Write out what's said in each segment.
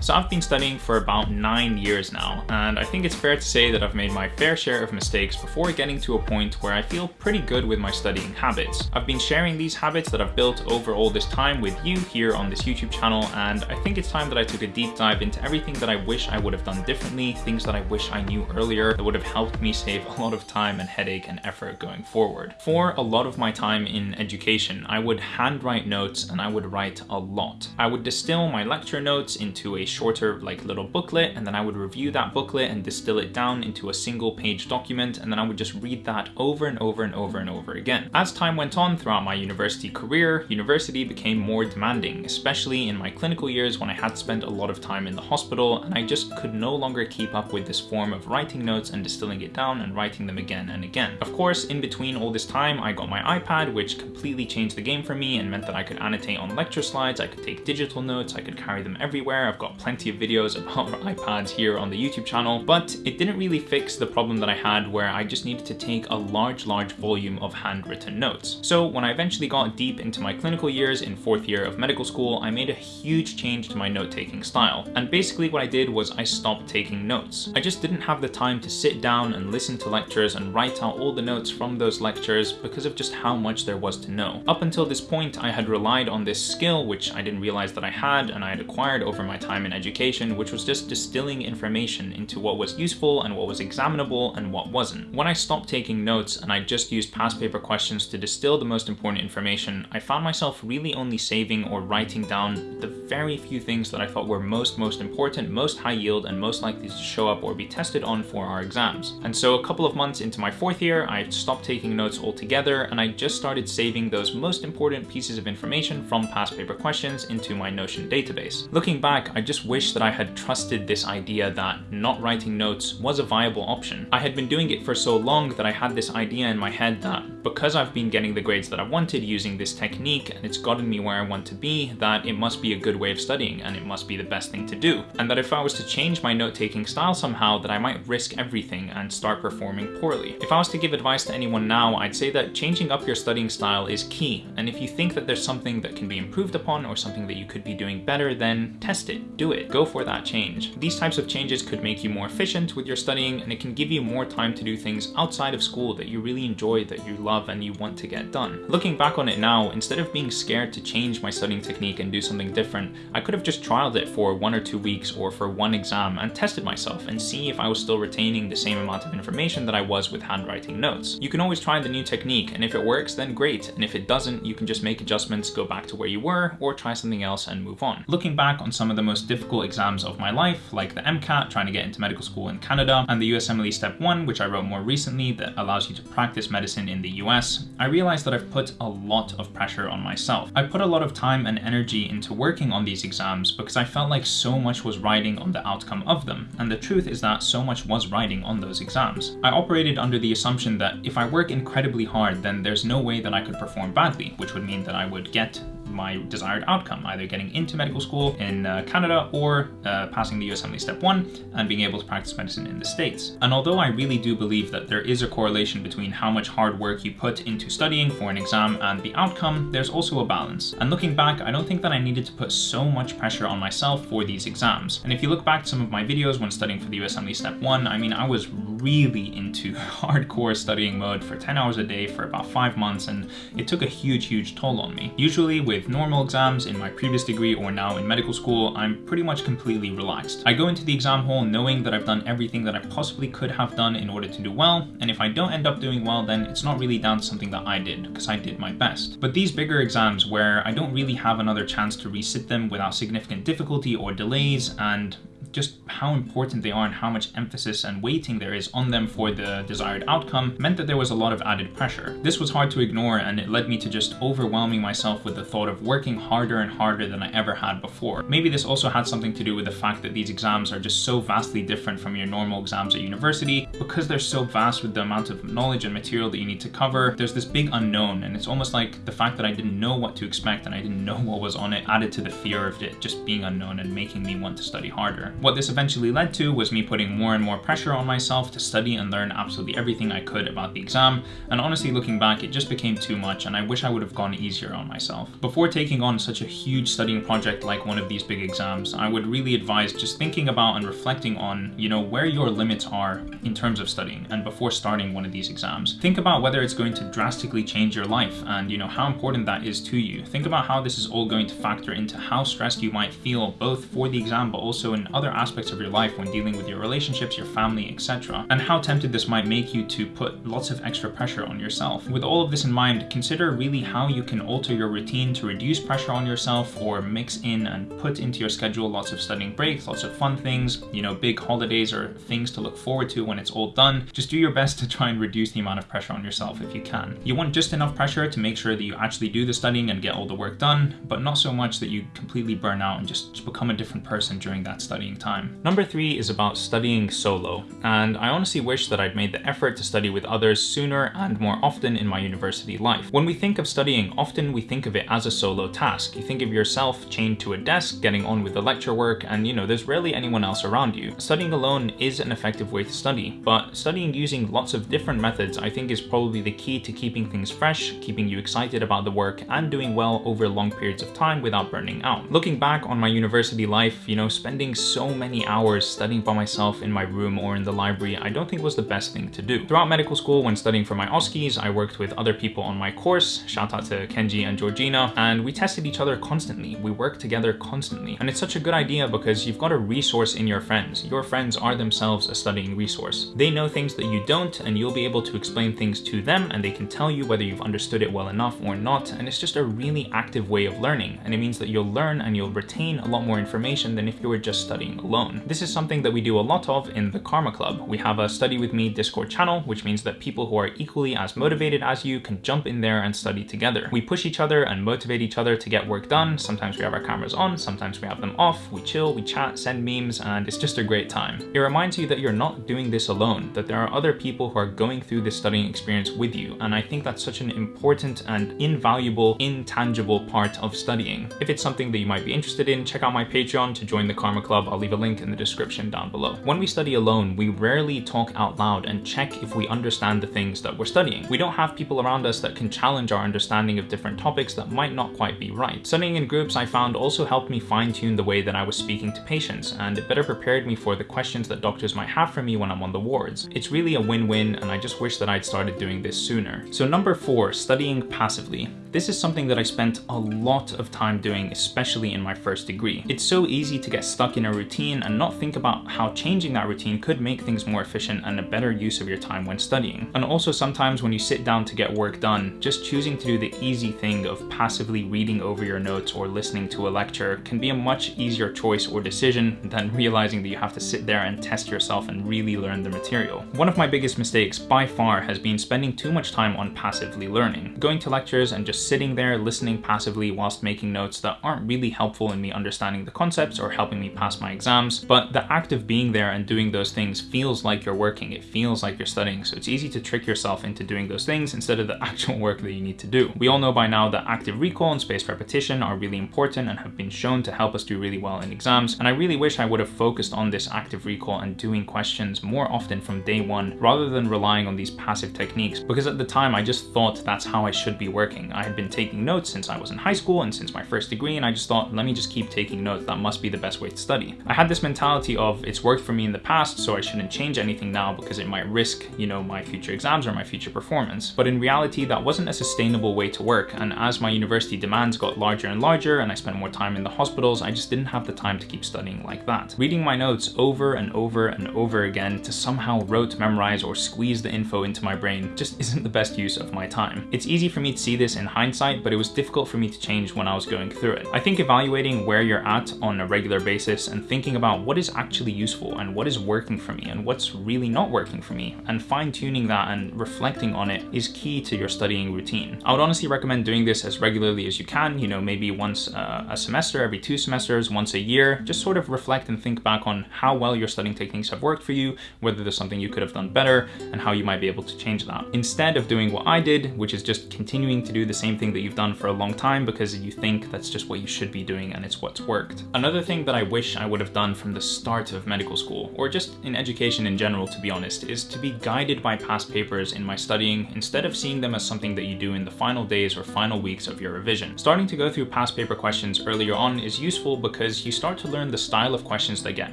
So I've been studying for about nine years now, and I think it's fair to say that I've made my fair share of mistakes before getting to a point where I feel pretty good with my studying habits. I've been sharing these habits that I've built over all this time with you here on this YouTube channel, and I think it's time that I took a deep dive into everything that I wish I would have done differently, things that I wish I knew earlier that would have helped me save a lot of time and headache and effort going forward. For a lot of my time in education, I would handwrite notes and I would write a lot. I would distill my lecture notes into a shorter like little booklet and then I would review that booklet and distill it down into a single page document and then I would just read that over and over and over and over again. As time went on throughout my university career, university became more demanding, especially in my clinical years when I had spent a lot of time in the hospital and I just could no longer keep up with this form of writing notes and distilling it down and writing them again and again. Of course, in between all this time, I got my iPad, which completely changed the game for me and meant that I could annotate on lecture slides, I could take digital notes, I could carry them everywhere. I've got plenty of videos about iPads here on the YouTube channel, but it didn't really fix the problem that I had where I just needed to take a large, large volume of handwritten notes. So when I eventually got deep into my clinical years in fourth year of medical school, I made a huge change to my note-taking style. And basically what I did was I stopped taking notes. I just didn't have the time to sit down and listen to lectures and write out all the notes from those lectures because of just how much there was to know. Up until this point, I had relied on this skill, which I didn't realize that I had and I had acquired over my time in education, which was just distilling information into what was useful and what was examinable and what wasn't. When I stopped taking notes and I just used past paper questions to distill the most important information, I found myself really only saving or writing down the very few things that I thought were most, most important, most high yield, and most likely to show up or be tested on for our exams. And so a couple of months into my fourth year, I stopped taking notes altogether and I just started saving those most important pieces of information from past paper questions into my Notion database. Looking back, I just wish that I had trusted this idea that not writing notes was a viable option. I had been doing it for so long that I had this idea in my head that because I've been getting the grades that I wanted using this technique and it's gotten me where I want to be, that it must be a good way of studying and it must be the best thing to do. And that if I was to change my note-taking style somehow, that I might risk everything and start performing poorly. If I was to give advice to anyone now, I'd say that changing up your studying style is key. And if you think that there's something that can be improved upon or something that you could be doing better, then test it, do it, go for that change. These types of changes could make you more efficient with your studying and it can give you more time to do things outside of school that you really enjoy, that you love and you want to get done. Looking back on it now, instead of being scared to change my studying technique and do something different, I could have just trialed it for one or two weeks or for one exam and tested myself and see if I was still retaining the same amount of information that I was with handwriting notes. You can always try the new technique and if it works then great and if it doesn't you can just make adjustments, go back to where you were or try something else and move on. Looking back on some of the most difficult exams of my life like the MCAT trying to get into medical school in Canada and the USMLE Step 1 which I wrote more recently that allows you to practice medicine in the US, I realized that I've put a lot of pressure on myself. I put a lot of time and energy into working on these exams because I felt like so much was riding on the outcome of them and the truth is that so much was riding on those exams. I operated under the assumption that if I work incredibly hard then there's no way that I could perform badly, which would mean that I would get my desired outcome, either getting into medical school in uh, Canada or uh, passing the USMLE Step 1 and being able to practice medicine in the States. And although I really do believe that there is a correlation between how much hard work you put into studying for an exam and the outcome, there's also a balance. And looking back, I don't think that I needed to put so much pressure on myself for these exams. And if you look back to some of my videos when studying for the USMLE Step 1, I mean, I was really into hardcore studying mode for 10 hours a day for about five months and it took a huge, huge toll on me. Usually with normal exams in my previous degree or now in medical school, I'm pretty much completely relaxed. I go into the exam hall knowing that I've done everything that I possibly could have done in order to do well, and if I don't end up doing well, then it's not really down to something that I did, because I did my best. But these bigger exams where I don't really have another chance to resit them without significant difficulty or delays, and just how important they are and how much emphasis and weighting there is on them for the desired outcome meant that there was a lot of added pressure. This was hard to ignore and it led me to just overwhelming myself with the thought of working harder and harder than I ever had before. Maybe this also had something to do with the fact that these exams are just so vastly different from your normal exams at university because they're so vast with the amount of knowledge and material that you need to cover. There's this big unknown and it's almost like the fact that I didn't know what to expect and I didn't know what was on it added to the fear of it just being unknown and making me want to study harder. What this eventually led to was me putting more and more pressure on myself to study and learn absolutely everything I could about the exam, and honestly looking back, it just became too much and I wish I would have gone easier on myself. Before taking on such a huge studying project like one of these big exams, I would really advise just thinking about and reflecting on, you know, where your limits are in terms of studying and before starting one of these exams. Think about whether it's going to drastically change your life and, you know, how important that is to you. Think about how this is all going to factor into how stressed you might feel both for the exam but also in other aspects of your life when dealing with your relationships, your family, etc. And how tempted this might make you to put lots of extra pressure on yourself. With all of this in mind, consider really how you can alter your routine to reduce pressure on yourself or mix in and put into your schedule lots of studying breaks, lots of fun things, you know, big holidays or things to look forward to when it's all done. Just do your best to try and reduce the amount of pressure on yourself if you can. You want just enough pressure to make sure that you actually do the studying and get all the work done, but not so much that you completely burn out and just become a different person during that studying time. Number three is about studying solo, and I honestly wish that I'd made the effort to study with others sooner and more often in my university life. When we think of studying, often we think of it as a solo task. You think of yourself chained to a desk, getting on with the lecture work, and you know, there's rarely anyone else around you. Studying alone is an effective way to study, but studying using lots of different methods I think is probably the key to keeping things fresh, keeping you excited about the work, and doing well over long periods of time without burning out. Looking back on my university life, you know, spending so many hours studying by myself in my room or in the library, I don't think was the best thing to do. Throughout medical school, when studying for my OSCEs, I worked with other people on my course, shout out to Kenji and Georgina, and we tested each other constantly. We worked together constantly. And it's such a good idea because you've got a resource in your friends. Your friends are themselves a studying resource. They know things that you don't, and you'll be able to explain things to them, and they can tell you whether you've understood it well enough or not. And it's just a really active way of learning. And it means that you'll learn and you'll retain a lot more information than if you were just studying alone. This is something that we do a lot of in the Karma Club. We have a study with me Discord channel, which means that people who are equally as motivated as you can jump in there and study together. We push each other and motivate each other to get work done. Sometimes we have our cameras on, sometimes we have them off, we chill, we chat, send memes, and it's just a great time. It reminds you that you're not doing this alone, that there are other people who are going through this studying experience with you, and I think that's such an important and invaluable, intangible part of studying. If it's something that you might be interested in, check out my Patreon to join the Karma Club. I'll leave a link in the description down below. When we study alone, we rarely talk out loud and check if we understand the things that we're studying. We don't have people around us that can challenge our understanding of different topics that might not quite be right. Studying in groups I found also helped me fine tune the way that I was speaking to patients and it better prepared me for the questions that doctors might have for me when I'm on the wards. It's really a win-win and I just wish that I'd started doing this sooner. So number four, studying passively. This is something that I spent a lot of time doing, especially in my first degree. It's so easy to get stuck in a routine and not think about how changing that routine could make things more efficient and a better use of your time when studying. And also sometimes when you sit down to get work done, just choosing to do the easy thing of passively reading over your notes or listening to a lecture can be a much easier choice or decision than realizing that you have to sit there and test yourself and really learn the material. One of my biggest mistakes by far has been spending too much time on passively learning. Going to lectures and just sitting there listening passively whilst making notes that aren't really helpful in me understanding the concepts or helping me pass my exams, but the act of being there and doing those things feels like you're working, it feels like you're studying, so it's easy to trick yourself into doing those things instead of the actual work that you need to do. We all know by now that active recall and spaced repetition are really important and have been shown to help us do really well in exams, and I really wish I would have focused on this active recall and doing questions more often from day one rather than relying on these passive techniques because at the time I just thought that's how I should be working. I had been taking notes since I was in high school and since my first degree and I just thought let me just keep taking notes, that must be the best way to study. I had this mentality of it's worked for me in the past so I shouldn't change anything now because it might risk, you know, my future exams or my future performance. But in reality that wasn't a sustainable way to work and as my university demands got larger and larger and I spent more time in the hospitals, I just didn't have the time to keep studying like that. Reading my notes over and over and over again to somehow rote memorize or squeeze the info into my brain just isn't the best use of my time. It's easy for me to see this in hindsight, but it was difficult for me to change when I was going through it. I think evaluating where you're at on a regular basis and thinking about what is actually useful and what is working for me and what's really not working for me and fine tuning that and reflecting on it is key to your studying routine. I would honestly recommend doing this as regularly as you can, you know, maybe once uh, a semester, every two semesters, once a year, just sort of reflect and think back on how well your studying techniques have worked for you, whether there's something you could have done better and how you might be able to change that. Instead of doing what I did, which is just continuing to do the same same thing that you've done for a long time because you think that's just what you should be doing and it's what's worked. Another thing that I wish I would have done from the start of medical school, or just in education in general to be honest, is to be guided by past papers in my studying instead of seeing them as something that you do in the final days or final weeks of your revision. Starting to go through past paper questions earlier on is useful because you start to learn the style of questions that get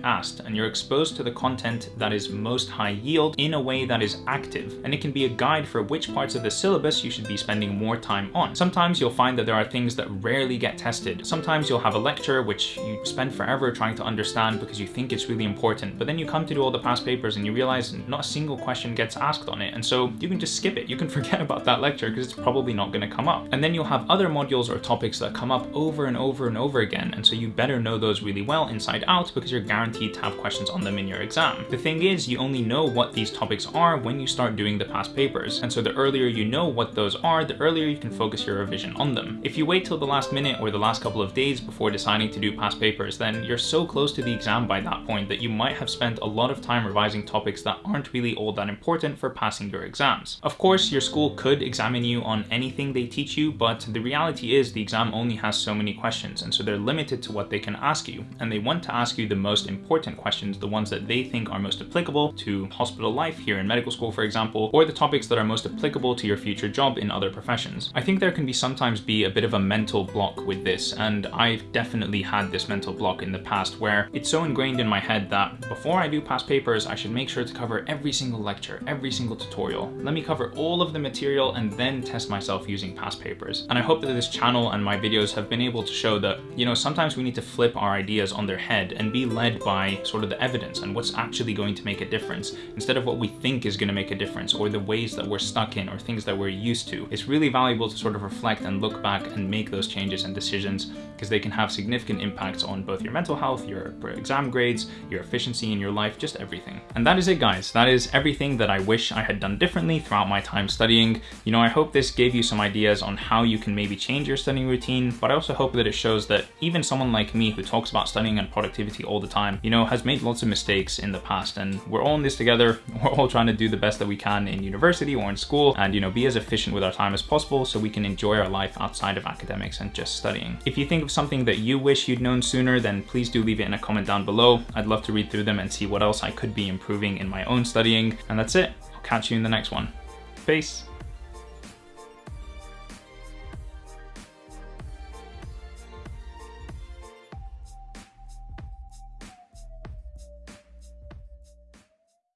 asked and you're exposed to the content that is most high yield in a way that is active and it can be a guide for which parts of the syllabus you should be spending more time on. Sometimes you'll find that there are things that rarely get tested. Sometimes you'll have a lecture which you spend forever trying to understand because you think it's really important but then you come to do all the past papers and you realize not a single question gets asked on it and so you can just skip it. You can forget about that lecture because it's probably not going to come up. And then you'll have other modules or topics that come up over and over and over again and so you better know those really well inside out because you're guaranteed to have questions on them in your exam. The thing is you only know what these topics are when you start doing the past papers and so the earlier you know what those are the earlier you can focus your revision on them. If you wait till the last minute or the last couple of days before deciding to do past papers then you're so close to the exam by that point that you might have spent a lot of time revising topics that aren't really all that important for passing your exams. Of course your school could examine you on anything they teach you but the reality is the exam only has so many questions and so they're limited to what they can ask you and they want to ask you the most important questions, the ones that they think are most applicable to hospital life here in medical school for example, or the topics that are most applicable to your future job in other professions. I think there can be sometimes be a bit of a mental block with this and I've definitely had this mental block in the past where it's so ingrained in my head that before I do past papers I should make sure to cover every single lecture, every single tutorial. Let me cover all of the material and then test myself using past papers. And I hope that this channel and my videos have been able to show that, you know, sometimes we need to flip our ideas on their head and be led by sort of the evidence and what's actually going to make a difference instead of what we think is going to make a difference or the ways that we're stuck in or things that we're used to. It's really valuable to sort of reflect and look back and make those changes and decisions because they can have significant impacts on both your mental health, your exam grades, your efficiency in your life, just everything. And that is it guys. That is everything that I wish I had done differently throughout my time studying. You know, I hope this gave you some ideas on how you can maybe change your studying routine, but I also hope that it shows that even someone like me who talks about studying and productivity all the time, you know, has made lots of mistakes in the past and we're all in this together. We're all trying to do the best that we can in university or in school and, you know, be as efficient with our time as possible so we can enjoy our life outside of academics and just studying. If you think of something that you wish you'd known sooner, then please do leave it in a comment down below. I'd love to read through them and see what else I could be improving in my own studying. And that's it. I'll catch you in the next one. Peace.